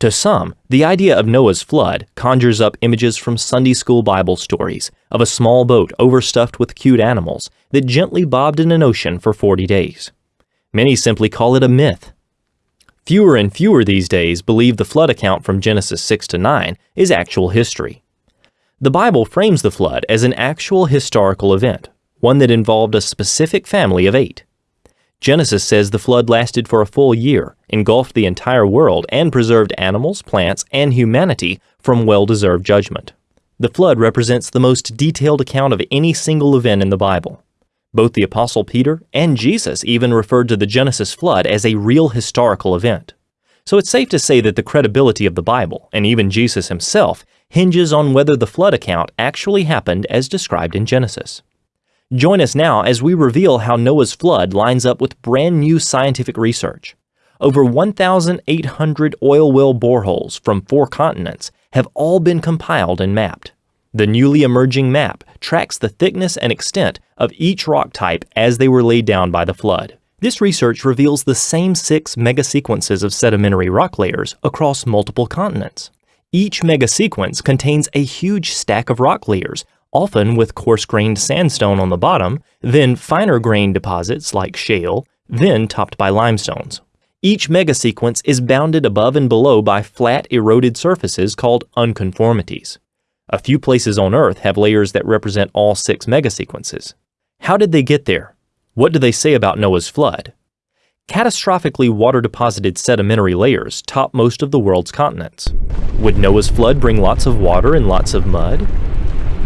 To some, the idea of Noah's flood conjures up images from Sunday school Bible stories of a small boat overstuffed with cute animals that gently bobbed in an ocean for 40 days. Many simply call it a myth. Fewer and fewer these days believe the flood account from Genesis 6 to 9 is actual history. The Bible frames the flood as an actual historical event, one that involved a specific family of eight. Genesis says the flood lasted for a full year, engulfed the entire world, and preserved animals, plants, and humanity from well deserved judgment. The flood represents the most detailed account of any single event in the Bible. Both the Apostle Peter and Jesus even referred to the Genesis flood as a real historical event. So it's safe to say that the credibility of the Bible, and even Jesus himself, hinges on whether the flood account actually happened as described in Genesis. Join us now as we reveal how Noah's flood lines up with brand new scientific research. Over 1,800 oil well boreholes from four continents have all been compiled and mapped. The newly emerging map tracks the thickness and extent of each rock type as they were laid down by the flood. This research reveals the same six megasequences of sedimentary rock layers across multiple continents. Each megasequence contains a huge stack of rock layers often with coarse-grained sandstone on the bottom, then finer-grained deposits like shale, then topped by limestones. Each megasequence is bounded above and below by flat, eroded surfaces called unconformities. A few places on Earth have layers that represent all six megasequences. How did they get there? What do they say about Noah's flood? Catastrophically water-deposited sedimentary layers top most of the world's continents. Would Noah's flood bring lots of water and lots of mud?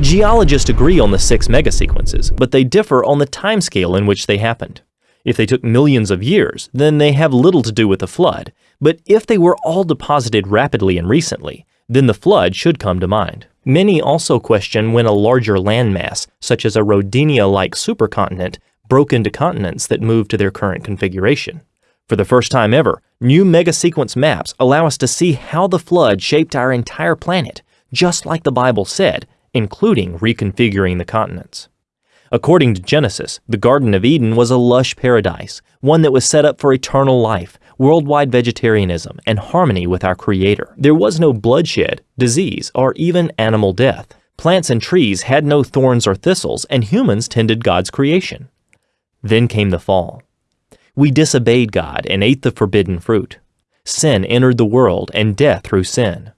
Geologists agree on the six megasequences, but they differ on the timescale in which they happened. If they took millions of years, then they have little to do with the flood, but if they were all deposited rapidly and recently, then the flood should come to mind. Many also question when a larger landmass, such as a Rodinia-like supercontinent, broke into continents that moved to their current configuration. For the first time ever, new megasequence maps allow us to see how the flood shaped our entire planet, just like the Bible said, including reconfiguring the continents. According to Genesis, the Garden of Eden was a lush paradise, one that was set up for eternal life, worldwide vegetarianism, and harmony with our Creator. There was no bloodshed, disease, or even animal death. Plants and trees had no thorns or thistles, and humans tended God's creation. Then came the fall. We disobeyed God and ate the forbidden fruit. Sin entered the world, and death through sin.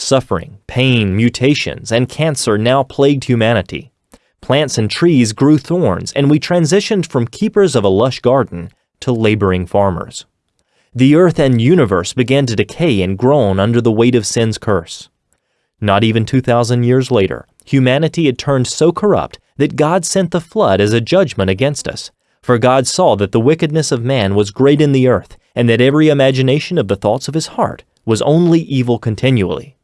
Suffering, pain, mutations, and cancer now plagued humanity. Plants and trees grew thorns, and we transitioned from keepers of a lush garden to laboring farmers. The earth and universe began to decay and groan under the weight of sin's curse. Not even 2,000 years later, humanity had turned so corrupt that God sent the flood as a judgment against us. For God saw that the wickedness of man was great in the earth, and that every imagination of the thoughts of his heart was only evil continually.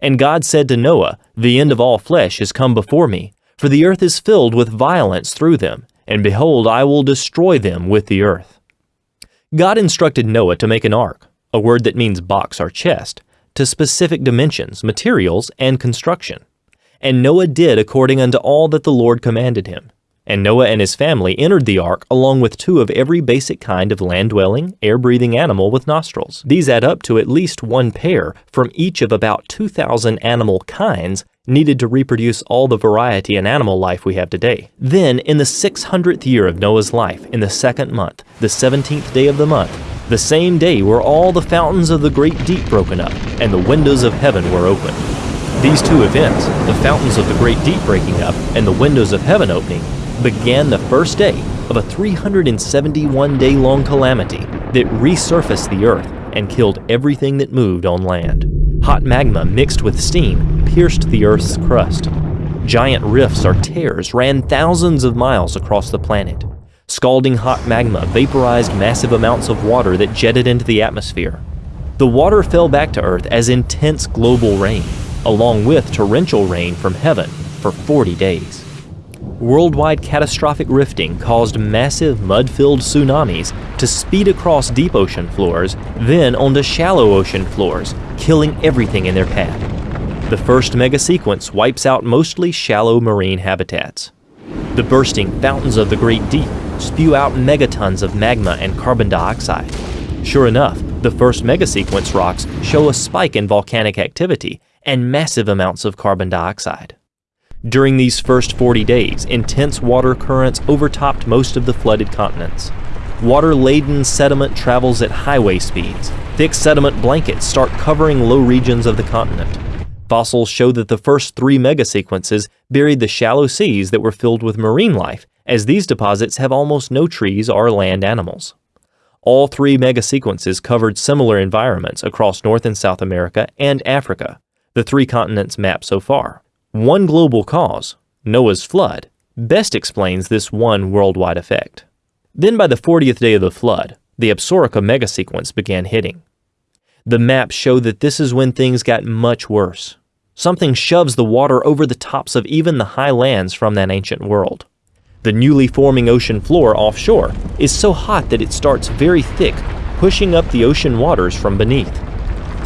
And God said to Noah, The end of all flesh is come before me, for the earth is filled with violence through them, and behold, I will destroy them with the earth. God instructed Noah to make an ark, a word that means box or chest, to specific dimensions, materials, and construction. And Noah did according unto all that the Lord commanded him. And Noah and his family entered the ark along with two of every basic kind of land-dwelling, air-breathing animal with nostrils. These add up to at least one pair from each of about 2,000 animal kinds needed to reproduce all the variety in animal life we have today. Then, in the 600th year of Noah's life, in the second month, the 17th day of the month, the same day were all the fountains of the great deep broken up, and the windows of heaven were opened. These two events, the fountains of the great deep breaking up and the windows of heaven opening, began the first day of a 371 day long calamity that resurfaced the Earth and killed everything that moved on land. Hot magma mixed with steam pierced the Earth's crust. Giant rifts or tears ran thousands of miles across the planet. Scalding hot magma vaporized massive amounts of water that jetted into the atmosphere. The water fell back to Earth as intense global rain, along with torrential rain from heaven for 40 days worldwide catastrophic rifting caused massive mud-filled tsunamis to speed across deep ocean floors, then onto shallow ocean floors, killing everything in their path. The first mega sequence wipes out mostly shallow marine habitats. The bursting fountains of the Great Deep spew out megatons of magma and carbon dioxide. Sure enough, The first megasequence rocks show a spike in volcanic activity and massive amounts of carbon dioxide. During these first 40 days, intense water currents overtopped most of the flooded continents. Water-laden sediment travels at highway speeds. Thick sediment blankets start covering low regions of the continent. Fossils show that the first three megasequences buried the shallow seas that were filled with marine life, as these deposits have almost no trees or land animals. All three megasequences covered similar environments across North and South America and Africa, the three continents mapped so far. One global cause, Noah's flood, best explains this one worldwide effect. Then by the 40th day of the flood, the Absaroka megasequence began hitting. The maps show that this is when things got much worse. Something shoves the water over the tops of even the high lands from that ancient world. The newly forming ocean floor offshore is so hot that it starts very thick, pushing up the ocean waters from beneath.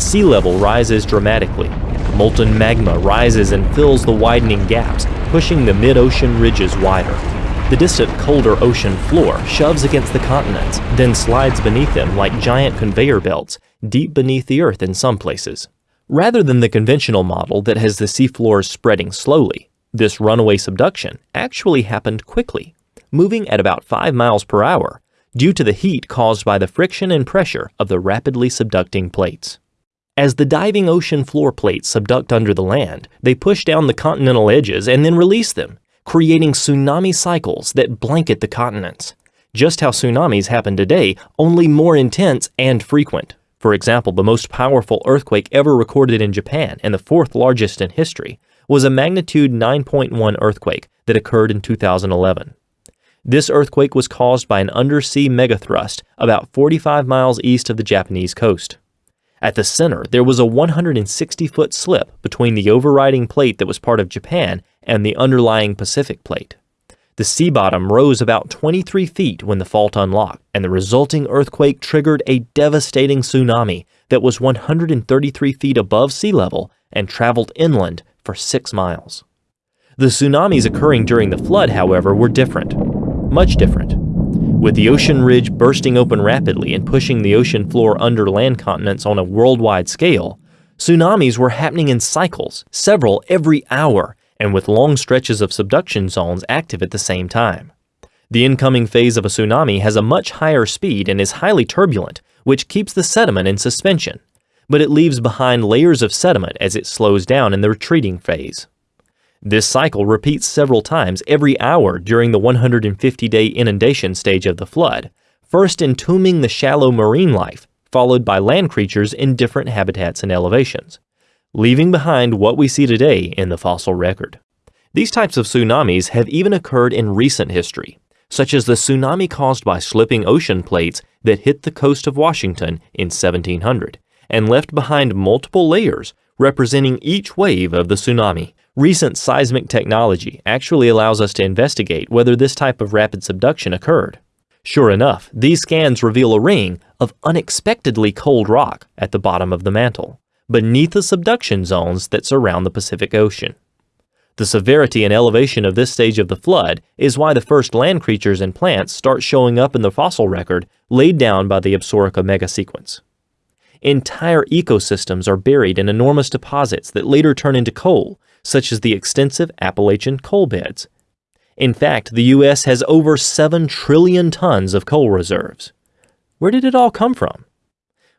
Sea level rises dramatically. Molten magma rises and fills the widening gaps, pushing the mid-ocean ridges wider. The distant colder ocean floor shoves against the continents, then slides beneath them like giant conveyor belts, deep beneath the earth in some places. Rather than the conventional model that has the seafloors spreading slowly, this runaway subduction actually happened quickly, moving at about 5 miles per hour, due to the heat caused by the friction and pressure of the rapidly subducting plates. As the diving ocean floor plates subduct under the land, they push down the continental edges and then release them, creating tsunami cycles that blanket the continents. Just how tsunamis happen today, only more intense and frequent. For example, the most powerful earthquake ever recorded in Japan, and the fourth largest in history, was a magnitude 9.1 earthquake that occurred in 2011. This earthquake was caused by an undersea megathrust about 45 miles east of the Japanese coast. At the center, there was a 160-foot slip between the overriding plate that was part of Japan and the underlying Pacific plate. The sea bottom rose about 23 feet when the fault unlocked, and the resulting earthquake triggered a devastating tsunami that was 133 feet above sea level and traveled inland for six miles. The tsunamis occurring during the flood, however, were different, much different. With the ocean ridge bursting open rapidly and pushing the ocean floor under land continents on a worldwide scale, tsunamis were happening in cycles, several every hour, and with long stretches of subduction zones active at the same time. The incoming phase of a tsunami has a much higher speed and is highly turbulent, which keeps the sediment in suspension, but it leaves behind layers of sediment as it slows down in the retreating phase. This cycle repeats several times every hour during the 150-day inundation stage of the flood, first entombing the shallow marine life, followed by land creatures in different habitats and elevations, leaving behind what we see today in the fossil record. These types of tsunamis have even occurred in recent history, such as the tsunami caused by slipping ocean plates that hit the coast of Washington in 1700 and left behind multiple layers representing each wave of the tsunami, Recent seismic technology actually allows us to investigate whether this type of rapid subduction occurred. Sure enough, these scans reveal a ring of unexpectedly cold rock at the bottom of the mantle, beneath the subduction zones that surround the Pacific Ocean. The severity and elevation of this stage of the flood is why the first land creatures and plants start showing up in the fossil record laid down by the Absaroka megasequence. Entire ecosystems are buried in enormous deposits that later turn into coal such as the extensive Appalachian coal beds. In fact, the U.S. has over 7 trillion tons of coal reserves. Where did it all come from?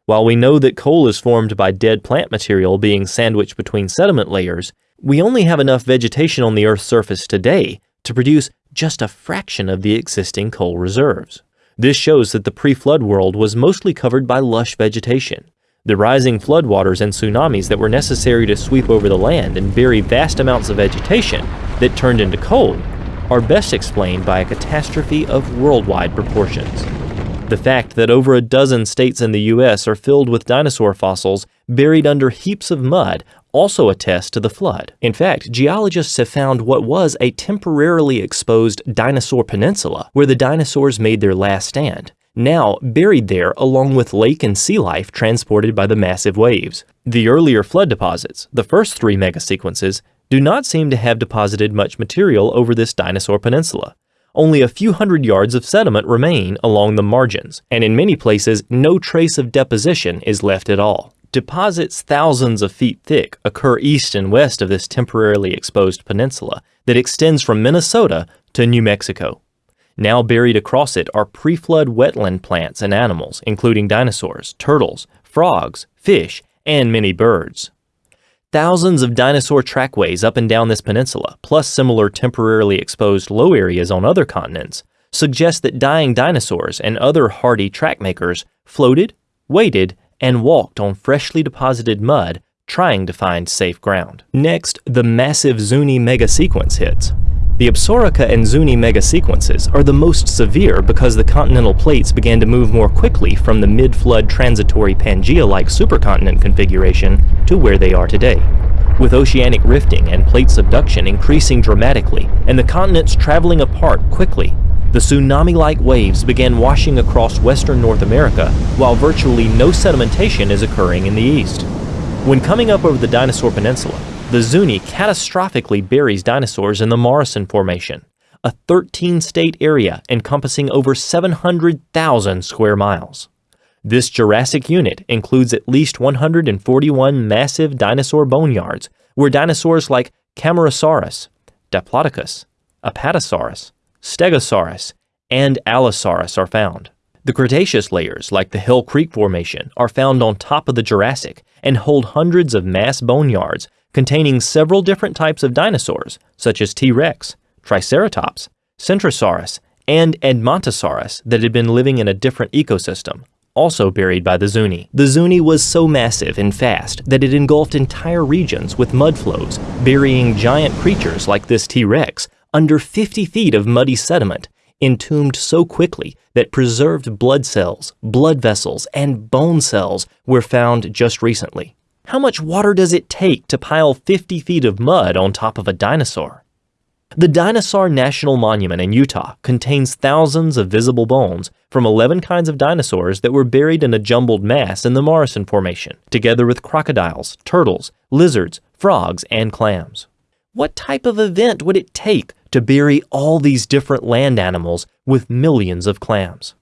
While we know that coal is formed by dead plant material being sandwiched between sediment layers, we only have enough vegetation on the Earth's surface today to produce just a fraction of the existing coal reserves. This shows that the pre-flood world was mostly covered by lush vegetation. The rising floodwaters and tsunamis that were necessary to sweep over the land and bury vast amounts of vegetation that turned into coal are best explained by a catastrophe of worldwide proportions. The fact that over a dozen states in the U.S. are filled with dinosaur fossils buried under heaps of mud also attests to the flood. In fact, geologists have found what was a temporarily exposed dinosaur peninsula where the dinosaurs made their last stand, now buried there along with lake and sea life transported by the massive waves. The earlier flood deposits, the first three megasequences, do not seem to have deposited much material over this dinosaur peninsula, only a few hundred yards of sediment remain along the margins, and in many places, no trace of deposition is left at all. Deposits thousands of feet thick occur east and west of this temporarily exposed peninsula that extends from Minnesota to New Mexico. Now buried across it are pre-flood wetland plants and animals, including dinosaurs, turtles, frogs, fish, and many birds. Thousands of dinosaur trackways up and down this peninsula, plus similar temporarily exposed low areas on other continents, suggest that dying dinosaurs and other hardy track makers floated, waded, and walked on freshly deposited mud trying to find safe ground. Next, the massive Zuni mega sequence hits. The Absaroka and Zuni megasequences are the most severe because the continental plates began to move more quickly from the mid-flood transitory Pangea-like supercontinent configuration to where they are today. With oceanic rifting and plate subduction increasing dramatically and the continents traveling apart quickly, the tsunami-like waves began washing across western North America while virtually no sedimentation is occurring in the east. When coming up over the Dinosaur Peninsula, the Zuni catastrophically buries dinosaurs in the Morrison Formation, a 13-state area encompassing over 700,000 square miles. This Jurassic unit includes at least 141 massive dinosaur boneyards where dinosaurs like Camarasaurus, Diplodocus, Apatosaurus, Stegosaurus, and Allosaurus are found. The Cretaceous layers, like the Hell Creek Formation, are found on top of the Jurassic and hold hundreds of mass boneyards containing several different types of dinosaurs, such as T-Rex, Triceratops, Centrosaurus, and Edmontosaurus that had been living in a different ecosystem, also buried by the Zuni. The Zuni was so massive and fast that it engulfed entire regions with mud flows, burying giant creatures like this T-Rex under 50 feet of muddy sediment, entombed so quickly that preserved blood cells, blood vessels, and bone cells were found just recently. How much water does it take to pile 50 feet of mud on top of a dinosaur? The Dinosaur National Monument in Utah contains thousands of visible bones from 11 kinds of dinosaurs that were buried in a jumbled mass in the Morrison Formation, together with crocodiles, turtles, lizards, frogs, and clams. What type of event would it take to bury all these different land animals with millions of clams?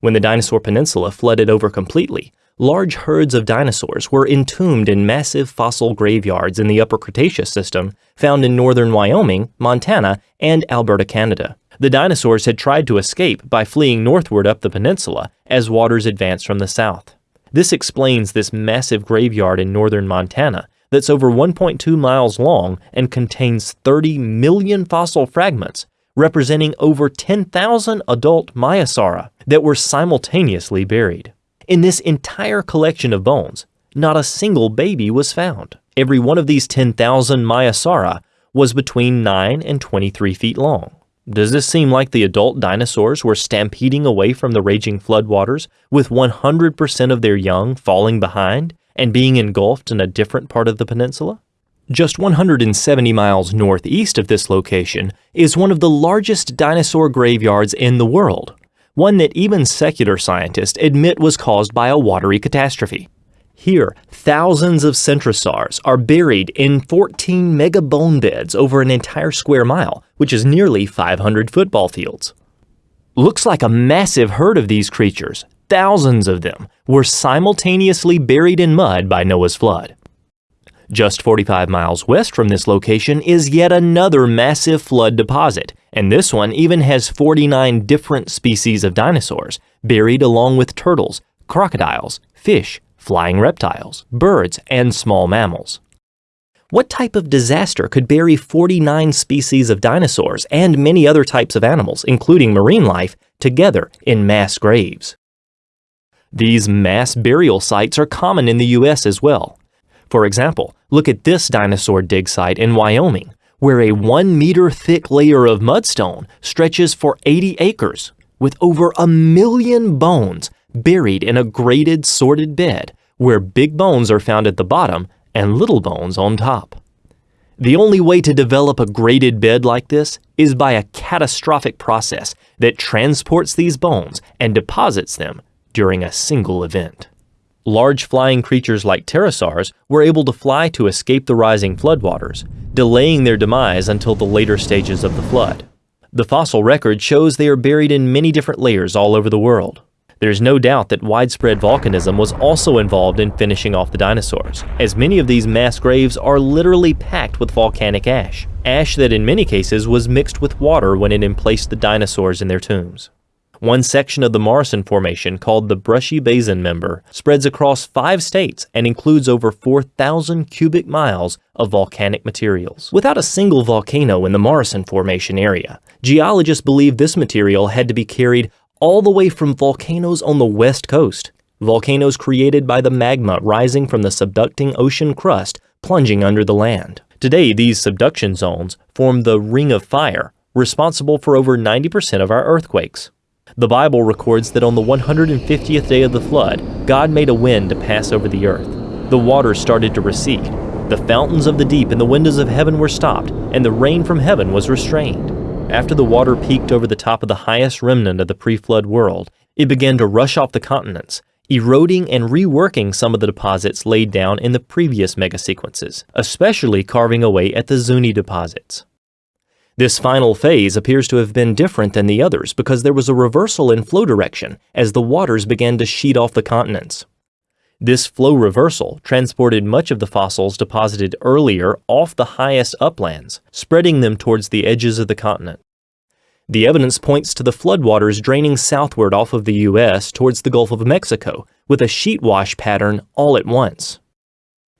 When the Dinosaur Peninsula flooded over completely, large herds of dinosaurs were entombed in massive fossil graveyards in the Upper Cretaceous system found in northern Wyoming, Montana, and Alberta, Canada. The dinosaurs had tried to escape by fleeing northward up the peninsula as waters advanced from the south. This explains this massive graveyard in northern Montana that's over 1.2 miles long and contains 30 million fossil fragments, representing over 10,000 adult Maiasaura that were simultaneously buried. In this entire collection of bones, not a single baby was found. Every one of these 10,000 Maiasaura was between 9 and 23 feet long. Does this seem like the adult dinosaurs were stampeding away from the raging floodwaters, with 100% of their young falling behind and being engulfed in a different part of the peninsula? Just 170 miles northeast of this location is one of the largest dinosaur graveyards in the world, one that even secular scientists admit was caused by a watery catastrophe. Here, thousands of centrosaurs are buried in 14 mega bone beds over an entire square mile, which is nearly 500 football fields. Looks like a massive herd of these creatures, thousands of them, were simultaneously buried in mud by Noah's flood. Just 45 miles west from this location is yet another massive flood deposit, and this one even has 49 different species of dinosaurs, buried along with turtles, crocodiles, fish, flying reptiles, birds, and small mammals. What type of disaster could bury 49 species of dinosaurs and many other types of animals, including marine life, together in mass graves? These mass burial sites are common in the US as well. For example, look at this dinosaur dig site in Wyoming, where a one meter thick layer of mudstone stretches for 80 acres, with over a million bones buried in a graded sorted bed, where big bones are found at the bottom and little bones on top. The only way to develop a graded bed like this is by a catastrophic process that transports these bones and deposits them during a single event. Large flying creatures like pterosaurs were able to fly to escape the rising floodwaters, delaying their demise until the later stages of the flood. The fossil record shows they are buried in many different layers all over the world. There's no doubt that widespread volcanism was also involved in finishing off the dinosaurs, as many of these mass graves are literally packed with volcanic ash, ash that in many cases was mixed with water when it emplaced the dinosaurs in their tombs. One section of the Morrison Formation, called the Brushy Basin Member, spreads across five states and includes over 4,000 cubic miles of volcanic materials. Without a single volcano in the Morrison Formation area, geologists believe this material had to be carried all the way from volcanoes on the west coast, volcanoes created by the magma rising from the subducting ocean crust plunging under the land. Today, these subduction zones form the Ring of Fire, responsible for over 90% of our earthquakes. The Bible records that on the 150th day of the flood, God made a wind to pass over the earth. The waters started to recede. The fountains of the deep and the windows of heaven were stopped, and the rain from heaven was restrained. After the water peaked over the top of the highest remnant of the pre-flood world, it began to rush off the continents, eroding and reworking some of the deposits laid down in the previous megasequences, especially carving away at the Zuni deposits. This final phase appears to have been different than the others because there was a reversal in flow direction as the waters began to sheet off the continents. This flow reversal transported much of the fossils deposited earlier off the highest uplands, spreading them towards the edges of the continent. The evidence points to the floodwaters draining southward off of the U.S. towards the Gulf of Mexico with a sheet wash pattern all at once.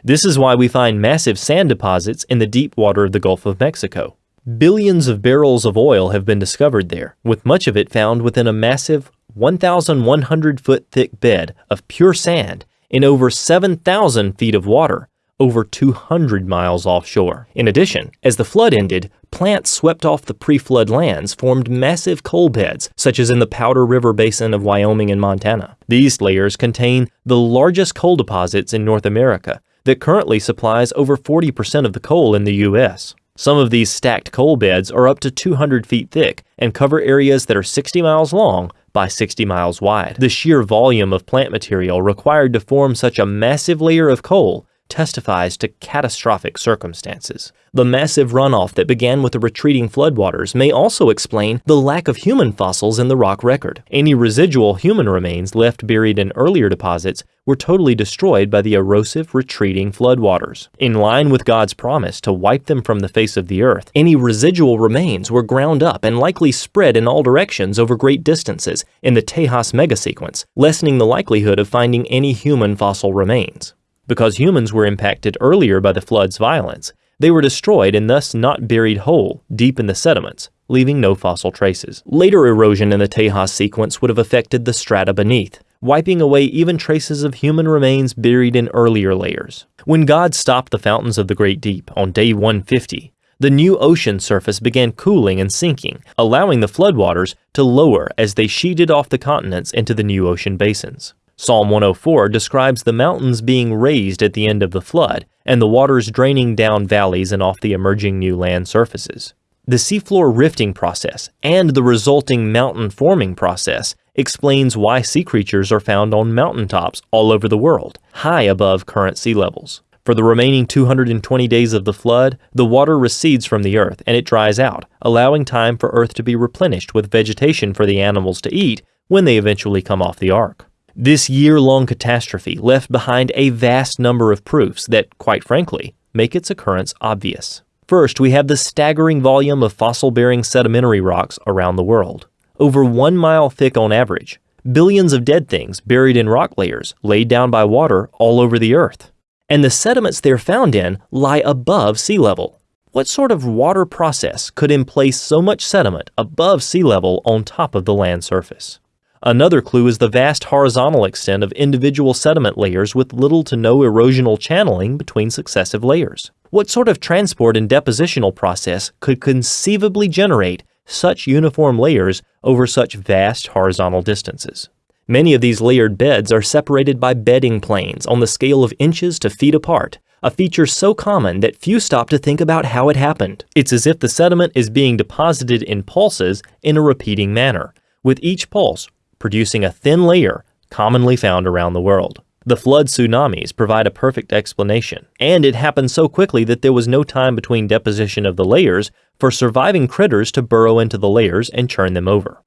This is why we find massive sand deposits in the deep water of the Gulf of Mexico. Billions of barrels of oil have been discovered there, with much of it found within a massive 1,100 foot thick bed of pure sand in over 7,000 feet of water, over 200 miles offshore. In addition, as the flood ended, plants swept off the pre-flood lands formed massive coal beds, such as in the Powder River Basin of Wyoming and Montana. These layers contain the largest coal deposits in North America that currently supplies over 40% of the coal in the U.S. Some of these stacked coal beds are up to 200 feet thick and cover areas that are 60 miles long by 60 miles wide. The sheer volume of plant material required to form such a massive layer of coal testifies to catastrophic circumstances. The massive runoff that began with the retreating floodwaters may also explain the lack of human fossils in the rock record. Any residual human remains left buried in earlier deposits were totally destroyed by the erosive retreating floodwaters. In line with God's promise to wipe them from the face of the earth, any residual remains were ground up and likely spread in all directions over great distances in the Tejas megasequence, lessening the likelihood of finding any human fossil remains. Because humans were impacted earlier by the flood's violence, they were destroyed and thus not buried whole deep in the sediments, leaving no fossil traces. Later erosion in the Tejas sequence would have affected the strata beneath, wiping away even traces of human remains buried in earlier layers. When God stopped the fountains of the Great Deep on day 150, the new ocean surface began cooling and sinking, allowing the floodwaters to lower as they sheeted off the continents into the new ocean basins. Psalm 104 describes the mountains being raised at the end of the flood and the waters draining down valleys and off the emerging new land surfaces. The seafloor rifting process and the resulting mountain forming process explains why sea creatures are found on mountaintops all over the world, high above current sea levels. For the remaining 220 days of the flood, the water recedes from the earth and it dries out, allowing time for earth to be replenished with vegetation for the animals to eat when they eventually come off the ark. This year-long catastrophe left behind a vast number of proofs that, quite frankly, make its occurrence obvious. First, we have the staggering volume of fossil-bearing sedimentary rocks around the world. Over one mile thick on average, billions of dead things buried in rock layers laid down by water all over the earth. And the sediments they're found in lie above sea level. What sort of water process could emplace so much sediment above sea level on top of the land surface? Another clue is the vast horizontal extent of individual sediment layers with little to no erosional channeling between successive layers. What sort of transport and depositional process could conceivably generate such uniform layers over such vast horizontal distances? Many of these layered beds are separated by bedding planes on the scale of inches to feet apart, a feature so common that few stop to think about how it happened. It's as if the sediment is being deposited in pulses in a repeating manner, with each pulse producing a thin layer commonly found around the world. The flood tsunamis provide a perfect explanation, and it happened so quickly that there was no time between deposition of the layers for surviving critters to burrow into the layers and churn them over.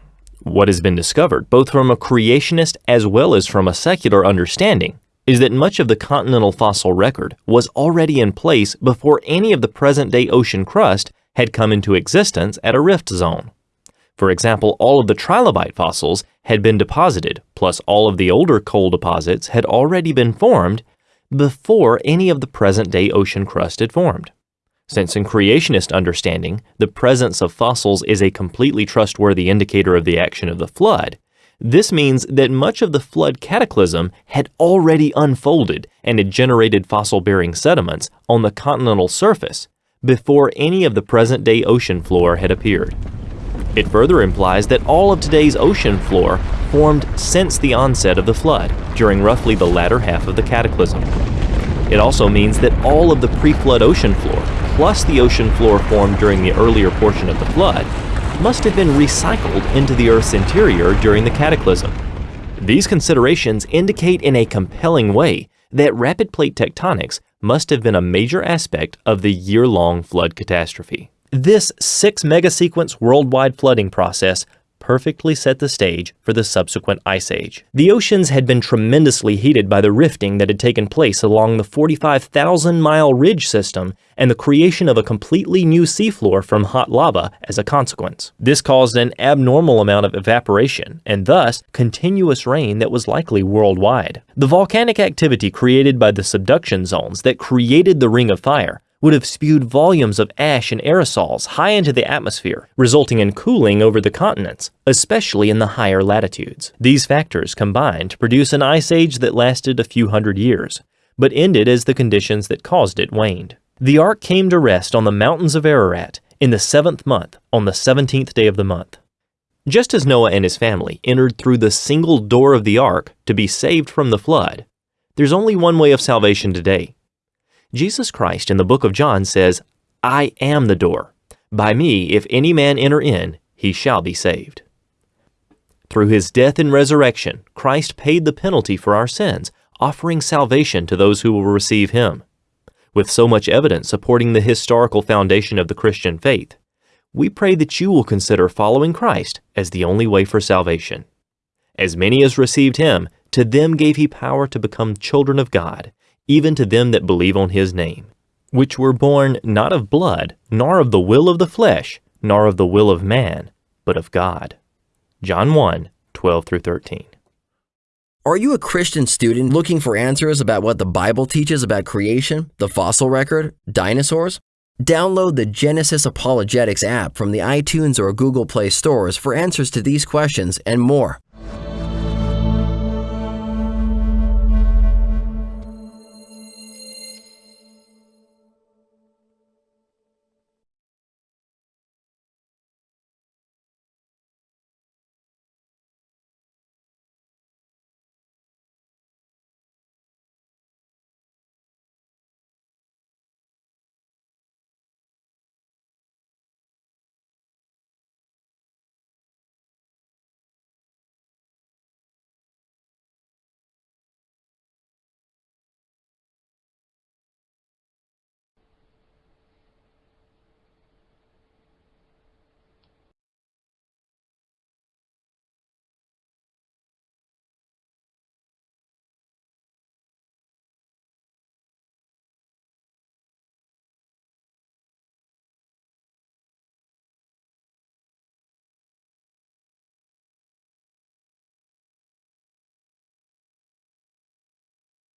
What has been discovered, both from a creationist as well as from a secular understanding, is that much of the continental fossil record was already in place before any of the present-day ocean crust had come into existence at a rift zone. For example, all of the trilobite fossils had been deposited, plus all of the older coal deposits had already been formed before any of the present-day ocean crust had formed. Since in creationist understanding, the presence of fossils is a completely trustworthy indicator of the action of the flood, this means that much of the flood cataclysm had already unfolded and had generated fossil-bearing sediments on the continental surface before any of the present-day ocean floor had appeared. It further implies that all of today's ocean floor formed since the onset of the flood, during roughly the latter half of the cataclysm. It also means that all of the pre-flood ocean floor, plus the ocean floor formed during the earlier portion of the flood, must have been recycled into the Earth's interior during the cataclysm. These considerations indicate in a compelling way that rapid plate tectonics must have been a major aspect of the year-long flood catastrophe. This 6 megasequence worldwide flooding process perfectly set the stage for the subsequent ice age. The oceans had been tremendously heated by the rifting that had taken place along the 45,000-mile ridge system and the creation of a completely new seafloor from hot lava as a consequence. This caused an abnormal amount of evaporation and thus continuous rain that was likely worldwide. The volcanic activity created by the subduction zones that created the Ring of Fire would have spewed volumes of ash and aerosols high into the atmosphere, resulting in cooling over the continents, especially in the higher latitudes. These factors combined to produce an ice age that lasted a few hundred years, but ended as the conditions that caused it waned. The ark came to rest on the mountains of Ararat in the seventh month, on the seventeenth day of the month. Just as Noah and his family entered through the single door of the ark to be saved from the flood, there's only one way of salvation today, Jesus Christ in the book of John says, I am the door. By me, if any man enter in, he shall be saved. Through his death and resurrection, Christ paid the penalty for our sins, offering salvation to those who will receive him. With so much evidence supporting the historical foundation of the Christian faith, we pray that you will consider following Christ as the only way for salvation. As many as received him, to them gave he power to become children of God, even to them that believe on his name, which were born not of blood, nor of the will of the flesh, nor of the will of man, but of God. John 1 12 through 13. Are you a Christian student looking for answers about what the Bible teaches about creation, the fossil record, dinosaurs? Download the Genesis Apologetics app from the iTunes or Google Play stores for answers to these questions and more.